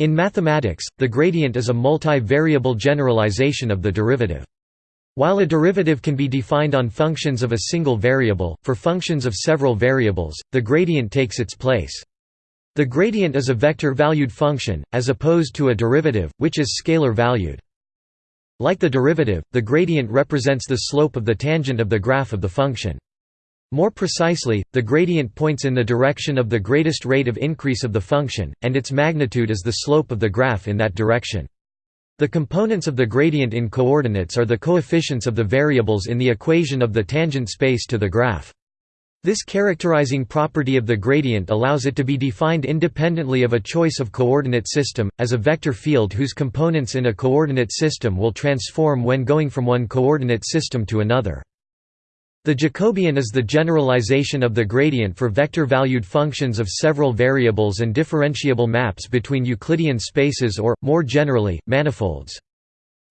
In mathematics, the gradient is a multi-variable generalization of the derivative. While a derivative can be defined on functions of a single variable, for functions of several variables, the gradient takes its place. The gradient is a vector-valued function, as opposed to a derivative, which is scalar-valued. Like the derivative, the gradient represents the slope of the tangent of the graph of the function. More precisely, the gradient points in the direction of the greatest rate of increase of the function, and its magnitude is the slope of the graph in that direction. The components of the gradient in coordinates are the coefficients of the variables in the equation of the tangent space to the graph. This characterizing property of the gradient allows it to be defined independently of a choice of coordinate system, as a vector field whose components in a coordinate system will transform when going from one coordinate system to another. The Jacobian is the generalization of the gradient for vector-valued functions of several variables and differentiable maps between Euclidean spaces or, more generally, manifolds.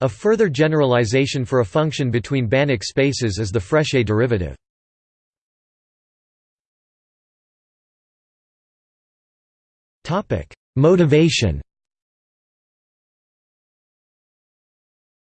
A further generalization for a function between Banach spaces is the Frechet derivative. Motivation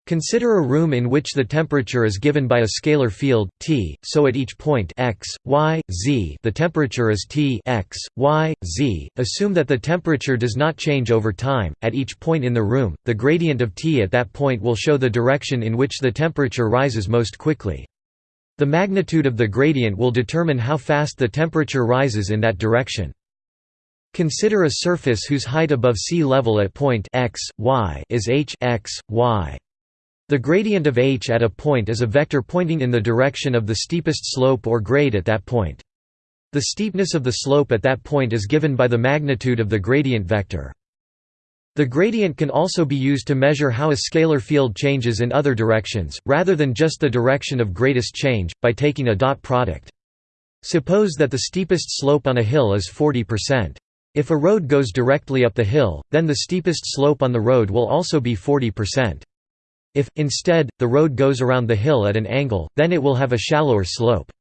Consider a room in which the temperature is given by a scalar field T, so at each point x, y, z the temperature is T x, y, z. Assume that the temperature does not change over time. At each point in the room, the gradient of T at that point will show the direction in which the temperature rises most quickly. The magnitude of the gradient will determine how fast the temperature rises in that direction. Consider a surface whose height above sea level at point x, y is h x, y. The gradient of h at a point is a vector pointing in the direction of the steepest slope or grade at that point. The steepness of the slope at that point is given by the magnitude of the gradient vector. The gradient can also be used to measure how a scalar field changes in other directions, rather than just the direction of greatest change, by taking a dot product. Suppose that the steepest slope on a hill is 40%. If a road goes directly up the hill, then the steepest slope on the road will also be 40%. If, instead, the road goes around the hill at an angle, then it will have a shallower slope.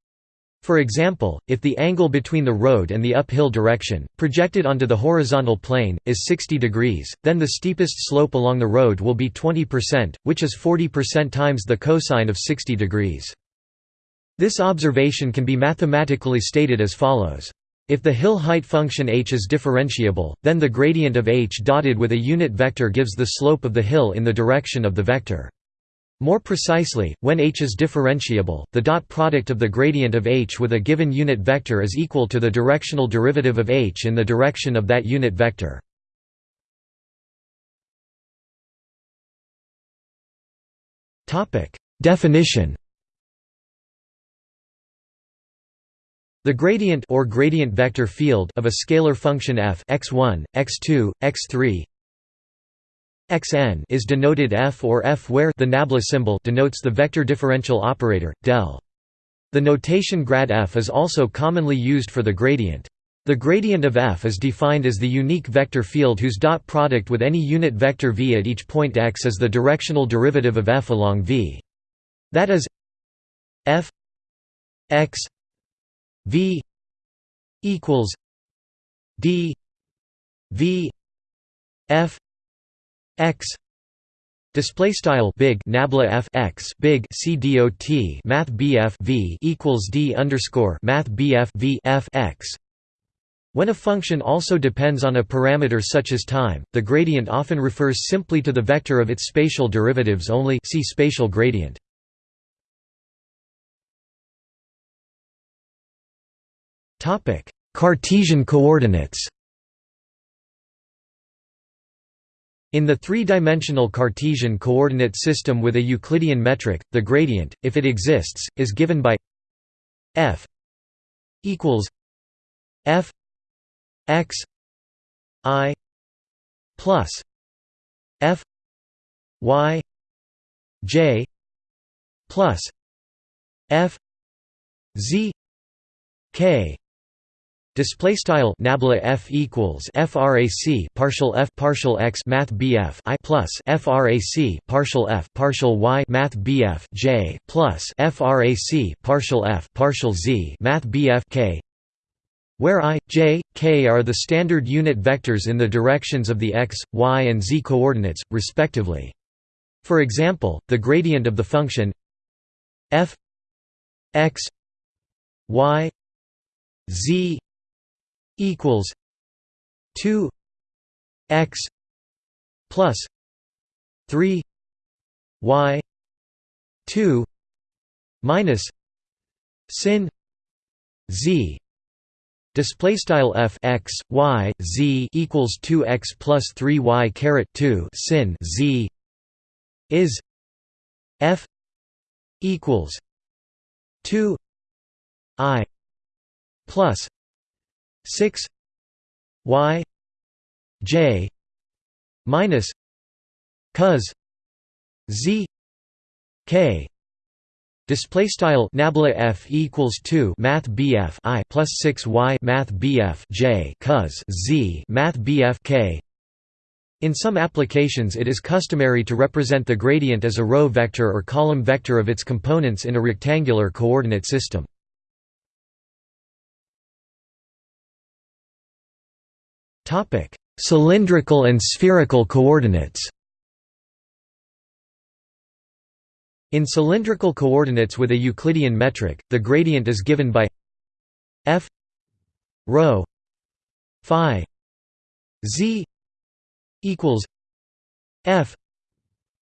For example, if the angle between the road and the uphill direction, projected onto the horizontal plane, is 60 degrees, then the steepest slope along the road will be 20%, which is 40% times the cosine of 60 degrees. This observation can be mathematically stated as follows. If the hill height function h is differentiable, then the gradient of h dotted with a unit vector gives the slope of the hill in the direction of the vector. More precisely, when h is differentiable, the dot product of the gradient of h with a given unit vector is equal to the directional derivative of h in the direction of that unit vector. Definition The gradient or gradient vector field of a scalar function f x1, x2, x3 xn is denoted f or f where the nabla symbol denotes the vector differential operator del. The notation grad f is also commonly used for the gradient. The gradient of f is defined as the unique vector field whose dot product with any unit vector v at each point x is the directional derivative of f along v. That is f x V equals D V F X Display style big nabla f x big c dot math bf v equals d underscore math bf v f x. When a function also depends on a parameter such as time, the gradient often refers simply to the vector of its spatial derivatives only. See spatial gradient. Topic: Cartesian coordinates. In the three-dimensional Cartesian coordinate system with a Euclidean metric, the gradient, if it exists, is given by f equals f x i plus f y j plus f z k Display style nabla f equals frac partial f partial x math bf i plus frac partial f partial y math bf j plus frac partial f partial z math bf k where i, j, k are the standard unit vectors in the directions of the x, y and z coordinates, respectively. For example, the gradient of the function f x y z equals 2 x plus 3 y 2 minus sin z. Display style f x y z equals 2 x plus 3 y caret 2 sin z is f equals 2 i plus 6 y j minus cos z k. Display style nabla f equals 2 math bf i plus 6 y math bf j cos z math bf k. In some applications it is customary to represent the gradient as a row vector or column vector of its components in a rectangular coordinate system topic. Cylindrical and spherical coordinates In cylindrical coordinates with a Euclidean metric, the gradient is given by f rho phi z equals f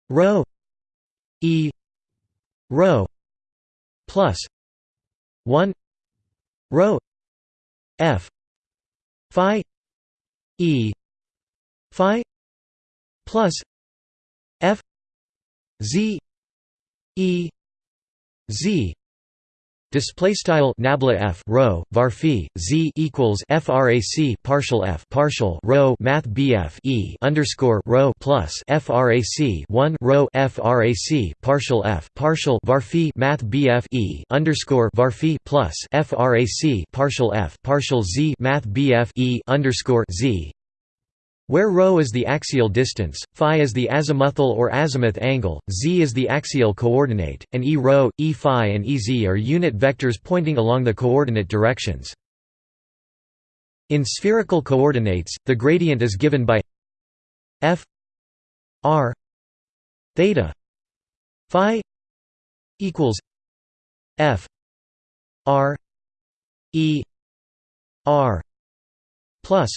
rho e rho plus 1 rho f phi e phi plus f z e z Display style nabla f rho var phi z equals frac partial f partial rho math bf e underscore rho plus frac 1 rho frac partial f partial var phi math bf e underscore var phi plus frac partial f partial z math bf e underscore z where ρ is the axial distance, phi is the azimuthal or azimuth angle, z is the axial coordinate, and e ρ, e phi and ez are unit vectors pointing along the coordinate directions. In spherical coordinates, the gradient is given by f r theta phi equals f r e r plus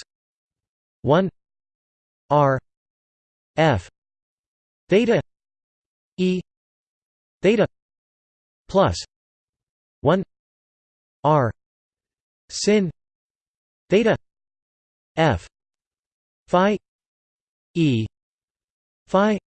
1 R F theta E theta plus one R sin theta F Phi E Phi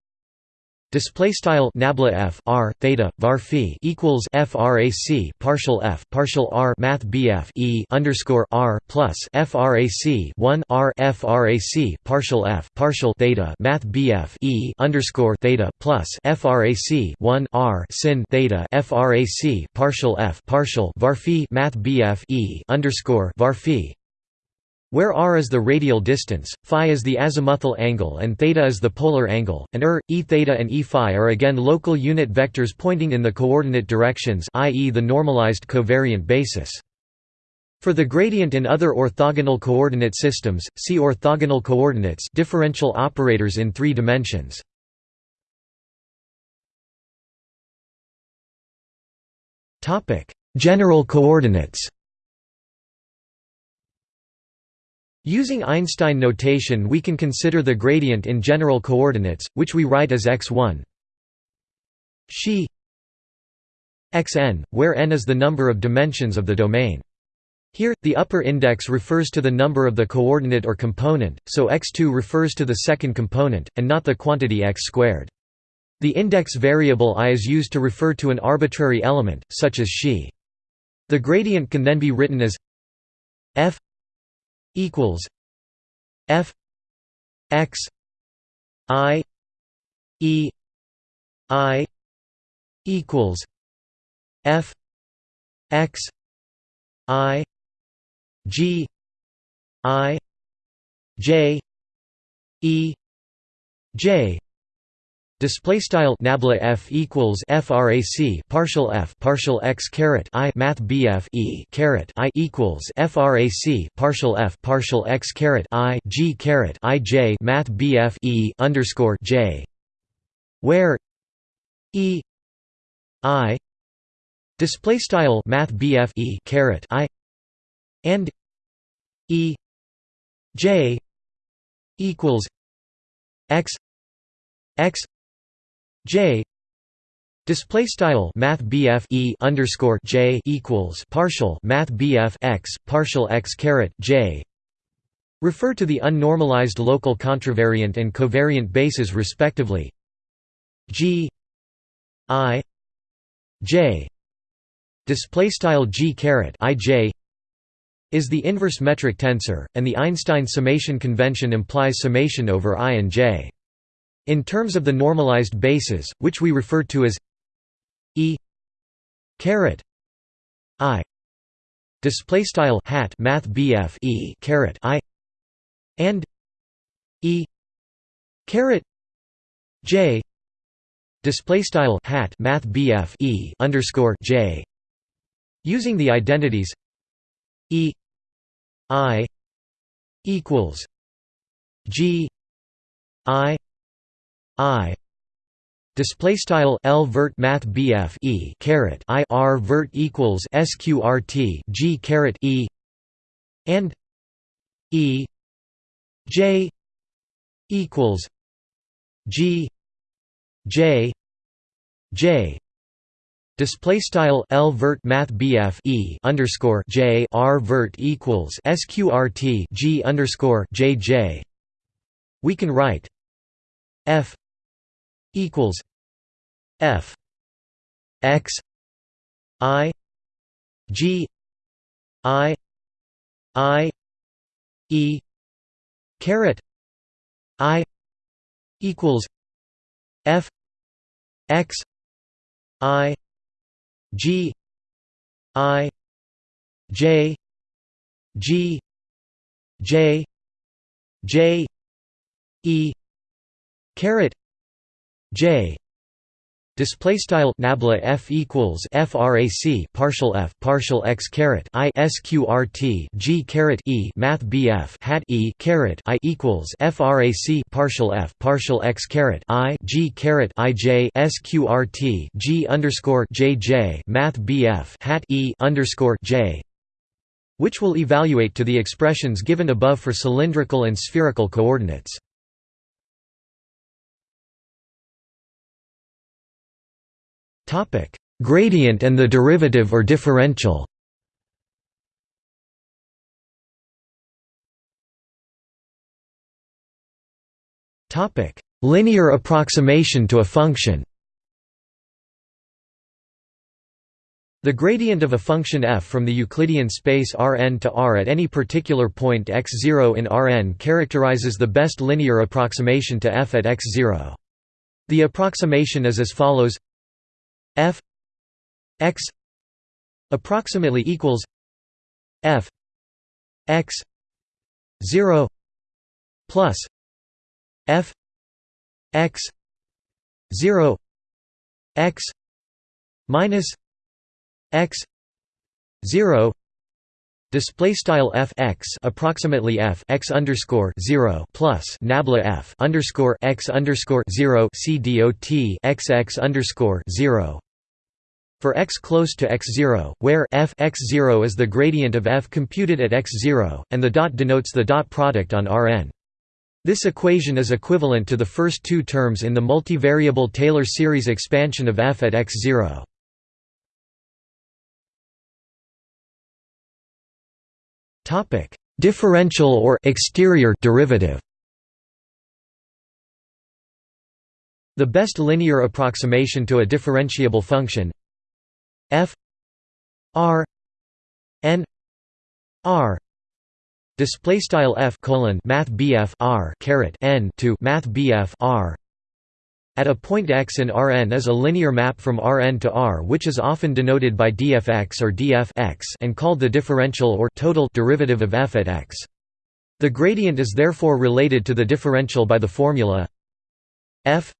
Display style nabla f r theta var phi equals frac partial f partial r math bf e underscore r plus frac 1 r frac partial f partial theta math bf e underscore theta plus frac 1 r sin theta frac partial f partial var phi math bf e underscore var phi where r is the radial distance, phi is the azimuthal angle and theta is the polar angle, and er, e theta and e phi are again local unit vectors pointing in the coordinate directions i.e. the normalized covariant basis. For the gradient in other orthogonal coordinate systems, see orthogonal coordinates differential operators in three dimensions. General coordinates Using Einstein notation we can consider the gradient in general coordinates, which we write as x1 xi xn, where n is the number of dimensions of the domain. Here, the upper index refers to the number of the coordinate or component, so x2 refers to the second component, and not the quantity x squared. The index variable i is used to refer to an arbitrary element, such as xi. The gradient can then be written as f equals F X I E I equals F X I G I J E J Display style nabla f equals frac partial f partial x caret i math bf e caret i equals frac partial f partial x caret i g caret i j math bf e underscore j, where e i display style math bf e caret i and e j equals x x J display style math E underscore J equals partial math X partial X caret J refer to the unnormalized local contravariant and covariant bases respectively G I J display style G caret I J is the inverse metric tensor, and the Einstein summation convention implies summation over I and J. In terms of the normalized bases, which we refer to as E caret I. Display style hat math BF E caret I. And E caret J. Display style hat math BF E underscore J. Using the identities E I equals G I I. Display style L vert math BF E caret I R vert equals sqrt G caret E. And E. J equals G J J. Display style L vert math BF E underscore J R vert equals sqrt G underscore J J. We can write F equals F X I G I I E caret I equals F X I G I J G J J E caret J display style nabla f equals frac partial f partial x caret i sqrt g caret e math bf hat e caret i equals frac partial f partial x caret i g caret i j sqrt g underscore j j math bf hat e underscore j which will evaluate to the expressions given above for cylindrical and spherical coordinates. Topic: Gradient and the derivative or differential. Topic: Linear approximation to a function. The gradient of a function f from the Euclidean space Rn to R at any particular point x0 in Rn characterizes the best linear approximation to f at x0. The approximation is as follows f x approximately equals f x 0 plus f x 0 x minus x 0 Display style f x approximately f x underscore zero plus nabla f underscore x underscore zero c dot x x underscore zero for x close to x0, where f x0 is the gradient of f computed at x0, and the dot denotes the dot product on Rn. This equation is equivalent to the first two terms in the multivariable Taylor series expansion of f at x0. Differential or exterior derivative The best linear approximation to a differentiable function f r n r display style f colon math bf r caret n to math bf r at a point x in Rn is a linear map from Rn to R which is often denoted by dfx or df x and called the differential or total derivative of f at x. The gradient is therefore related to the differential by the formula f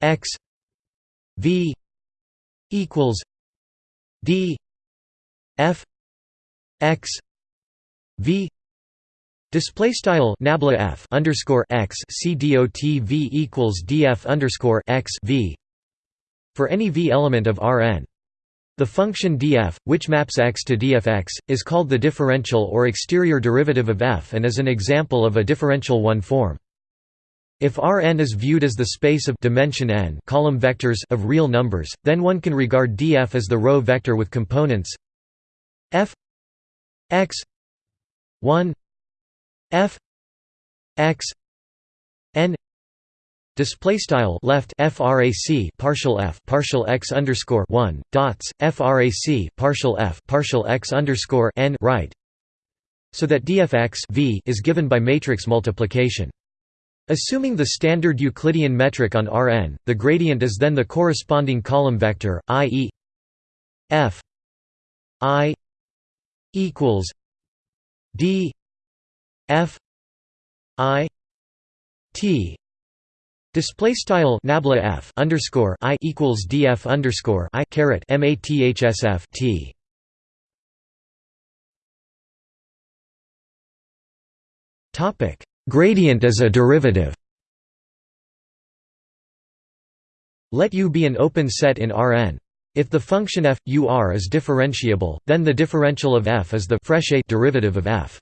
x v equals d f x v Display style nabla f underscore x c dot v equals df underscore x v for any v element of Rn. The function df, which maps x to dfx, is called the differential or exterior derivative of f and is an example of a differential one form. If Rn is viewed as the space of dimension n column vectors of real numbers, then one can regard df as the row vector with components f x 1 f x n display style left frac partial f partial x underscore 1 dots frac partial f partial x underscore n right so that dfx v is given by matrix multiplication Assuming the standard Euclidean metric on Rn, the gradient is then the corresponding column vector, i.e. f i equals d f i t. Display style nabla f underscore i equals df underscore i caret mathsf t. Topic gradient as a derivative let U be an open set in Rn if the function f u r is differentiable, then the differential of f is the Frechet derivative of f.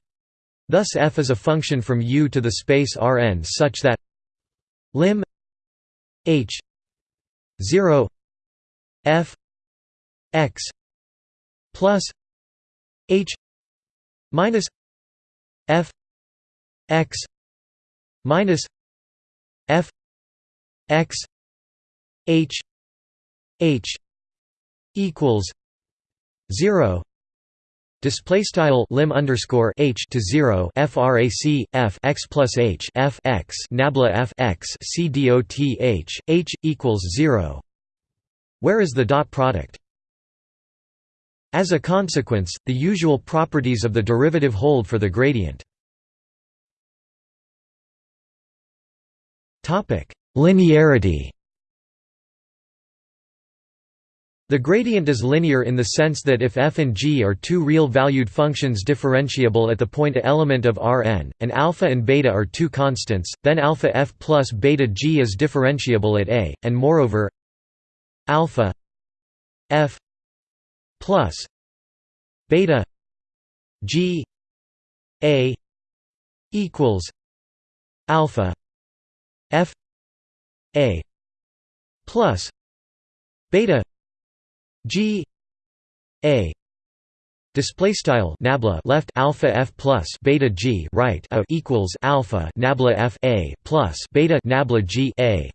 Thus f is a function from U to the space Rn such that lim h 0 f x plus h minus f x minus f x h h equals 0 Display style lim underscore h to zero frac f x plus h f x nabla f x c dot h h equals zero. Where is the dot product? As a consequence, the usual properties of the derivative hold for the gradient. Linearity. The gradient is linear in the sense that if f and g are two real-valued functions differentiable at the point element of Rn, and alpha and beta are two constants, then alpha f plus beta g is differentiable at a, and moreover alpha f plus beta g a equals alpha f a plus beta G A display style nabla left alpha f plus beta g right a equals alpha nabla f a plus beta nabla g a.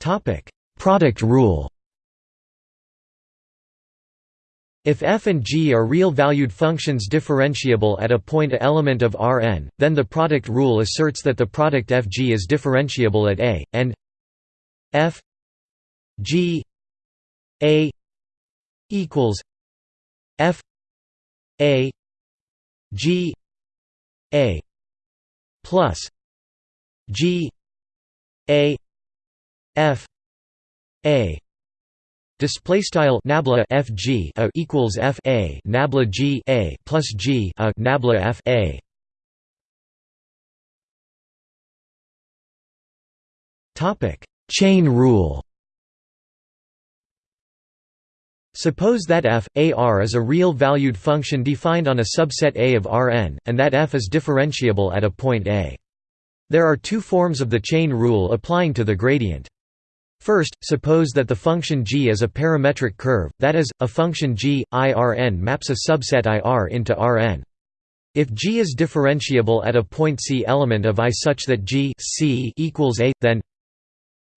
Topic. Product rule If f and g are real-valued functions differentiable at a point element of Rn, then the product rule asserts that the product fg is differentiable at a, and F G A equals F A G A plus G A F A Display style nabla FG a equals F A nabla G A plus G a nabla F A Topic Chain rule Suppose that f, a r is a real-valued function defined on a subset A of Rn, and that f is differentiable at a point A. There are two forms of the chain rule applying to the gradient. First, suppose that the function g is a parametric curve, that is, a function g, i Rn maps a subset i r into Rn. If g is differentiable at a point c element of i such that g c equals a, then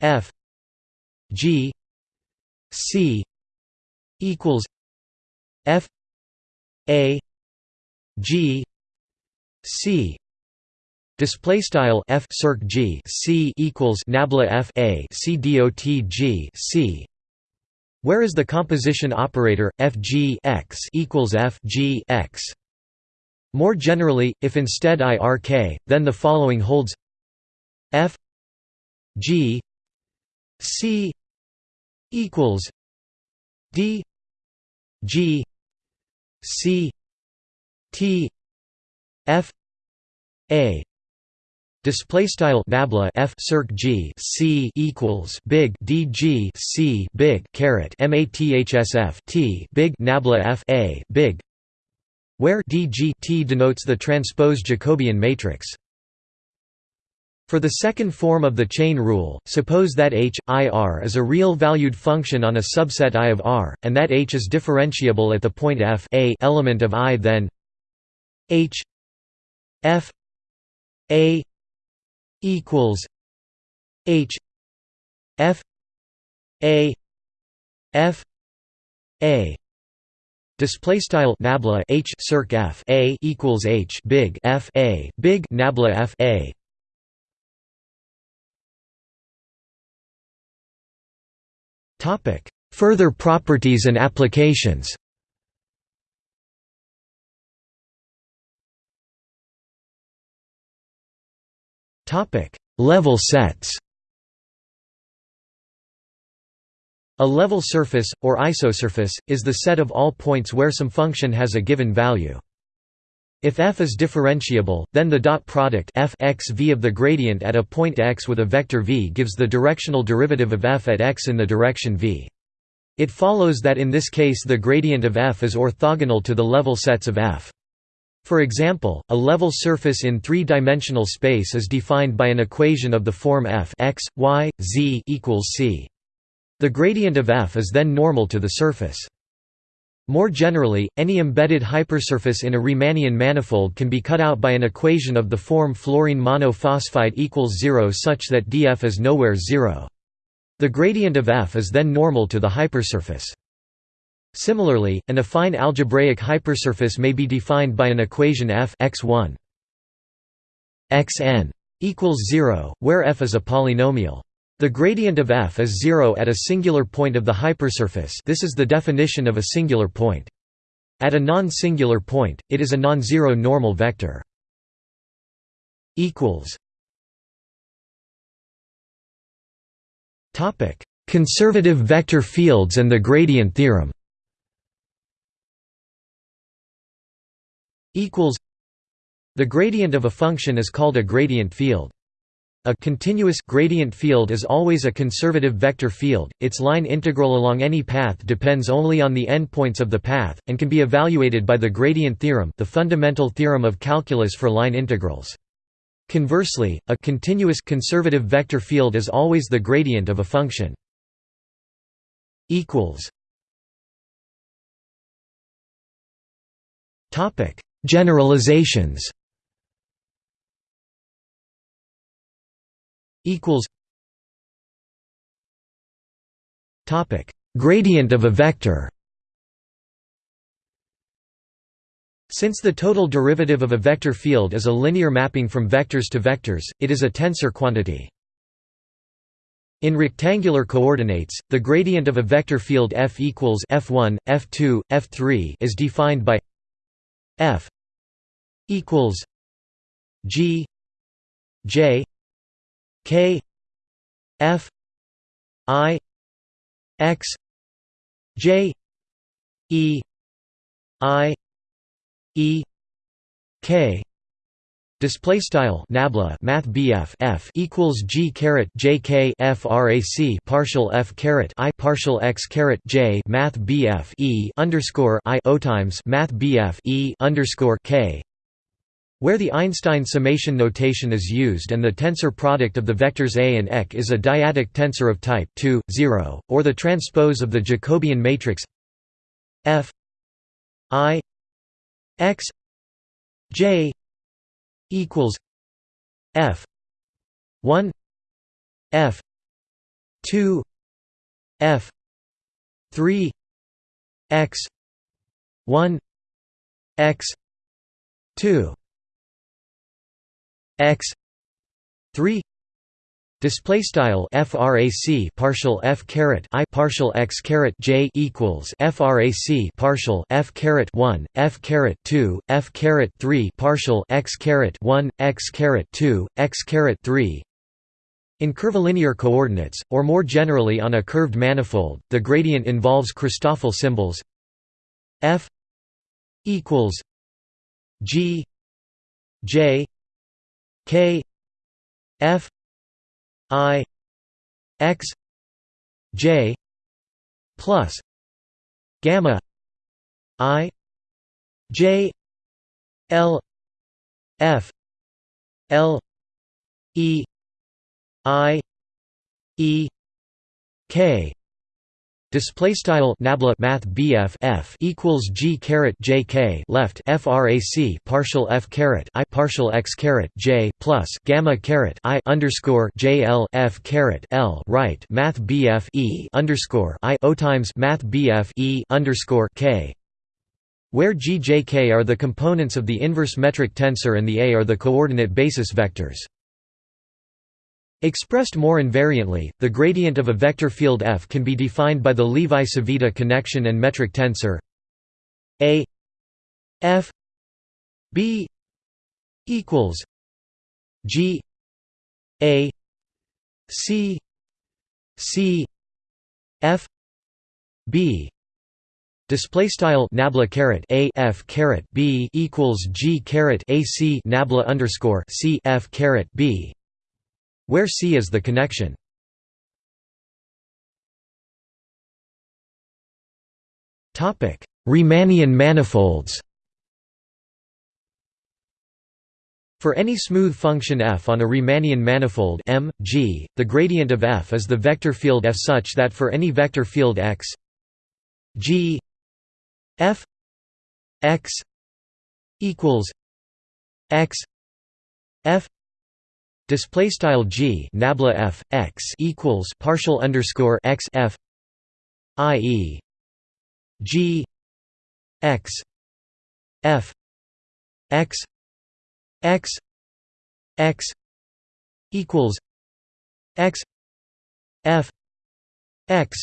F G C equals F A G C Display style f circ g c equals nabla f a c dot g c. Where is the composition operator f g x equals f g x? More generally, if instead I R K, then the following holds F G C equals D G C T F A Display style nabla f circ g c equals big d g c big caret mathsf t big nabla f a big, where d g t denotes the transpose Jacobian matrix. For the second form of the chain rule, suppose that h, i r is a real-valued function on a subset I of R, and that h is differentiable at the point f a element of I then h f a equals H F A F A. Display style nabla H circ F A equals H big F A big nabla F A. Topic Further properties and applications Topic: Level sets. A level surface, or isosurface, is the set of all points where some function has a given value. If f is differentiable, then the dot product f x v of the gradient at a point x with a vector v gives the directional derivative of f at x in the direction v. It follows that in this case the gradient of f is orthogonal to the level sets of f. For example, a level surface in three-dimensional space is defined by an equation of the form f x, y, z equals c. The gradient of f is then normal to the surface. More generally, any embedded hypersurface in a Riemannian manifold can be cut out by an equation of the form fluorine monophosphide equals 0 such that df is nowhere 0. The gradient of f is then normal to the hypersurface. Similarly, an affine algebraic hypersurface may be defined by an equation f x1 xn equals 0, where f is a polynomial. The gradient of f is 0 at a singular point of the hypersurface this is the definition of a singular point. At a non-singular point, it is a non-zero normal vector. Conservative vector fields and the gradient theorem equals The gradient of a function is called a gradient field. A continuous gradient field is always a conservative vector field. Its line integral along any path depends only on the endpoints of the path and can be evaluated by the gradient theorem, the fundamental theorem of calculus for line integrals. Conversely, a continuous conservative vector field is always the gradient of a function. equals Topic Generalizations. Equals. Topic. Gradient of a vector. Since the total derivative of a vector field is a linear mapping from vectors to vectors, it is a tensor quantity. In rectangular coordinates, the gradient of a vector field f equals f1, f2, f3 is defined by f equals G J K F I X J E I E K. Display style nabla math BF F equals G caret J K frac partial F caret I partial X caret J math BF E underscore I O times math BF E underscore K where the Einstein summation notation is used and the tensor product of the vectors A and Ek is a dyadic tensor of type 2, 0, or the transpose of the Jacobian matrix F I X J equals F 1 F 2 F 3 X 1 X 2 x 3 Display style frac partial f caret i partial x caret j equals frac partial f caret 1 f caret 2 f caret 3 partial x caret 1 x caret 2 x caret 3 in curvilinear coordinates, or more generally on a curved manifold, the gradient involves Christoffel symbols. F equals g j k f i x j plus gamma i j l f l e i e k Display style nabla math BF F equals G caret J K left FRAC partial F caret I partial X caret J plus gamma caret I underscore J L F caret L right math BF E underscore I O times math BF E underscore K where G J K are the components of the inverse metric tensor and the A are the coordinate basis vectors. Expressed more invariantly, the gradient of a vector field f can be defined by the Levi-Civita connection and metric tensor a f b equals g a c c f b. Display style nabla caret a f caret b equals g caret a c nabla underscore c f caret b where C is the connection. Riemannian manifolds For any smooth function f on a Riemannian manifold M, G, the gradient of f is the vector field f such that for any vector field x G f x equals x f Display style g nabla f x equals partial underscore x f i e g x f x x x equals x f x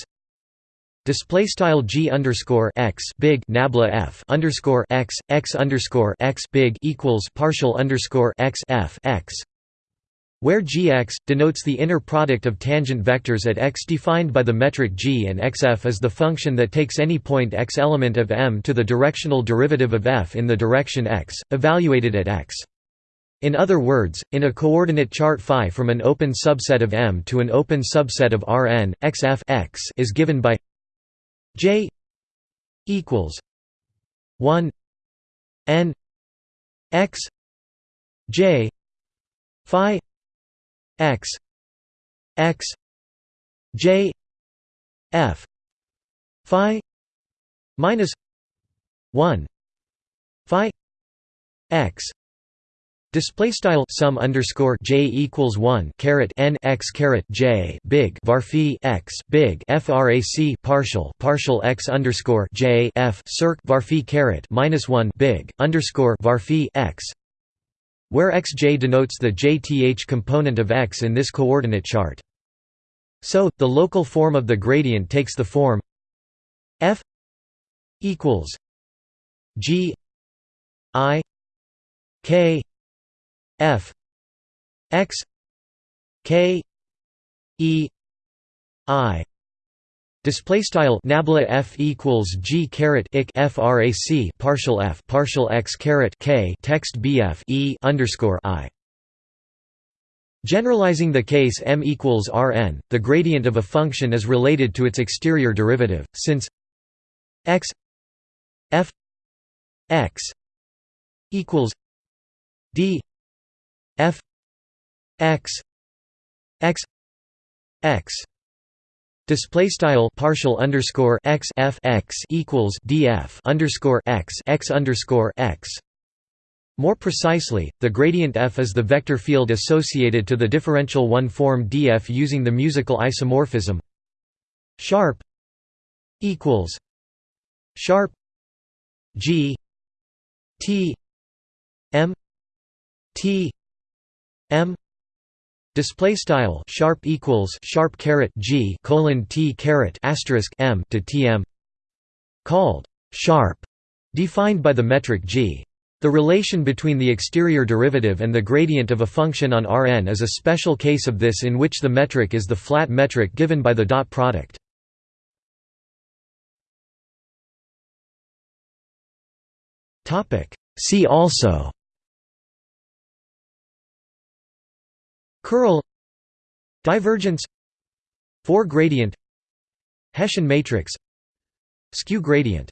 Display style g underscore x big nabla f underscore x x underscore x big equals partial underscore x f x where gx, denotes the inner product of tangent vectors at x defined by the metric g and xf is the function that takes any point x element of M to the directional derivative of f in the direction x, evaluated at x. In other words, in a coordinate chart phi from an open subset of M to an open subset of Rn, xf x is given by j equals 1 n x j phi x x j f phi minus 1 phi x. Display style sum underscore j equals one caret n x caret j big varphi x big frac partial partial x underscore j f circ varphi caret minus one big underscore varphi x where xj denotes the jth component of x in this coordinate chart. So, the local form of the gradient takes the form f equals g i k f x k e i Display style nabla f equals g caret ik frac partial f partial x caret k text bf e underscore i. Generalizing the case m equals Rn, the gradient of a function is related to its exterior derivative, since x f x equals d f x x x Display style partial underscore x f x equals df underscore x x underscore x. More precisely, the gradient f is the vector field associated to the differential one form df using the musical isomorphism sharp equals sharp g t m t m Display style sharp equals sharp caret g colon t caret asterisk m to tm called sharp, defined by the metric g. The relation between the exterior derivative and the gradient of a function on Rn is a special case of this in which the metric is the flat metric given by the dot product. See also Curl Divergence Four gradient Hessian matrix Skew gradient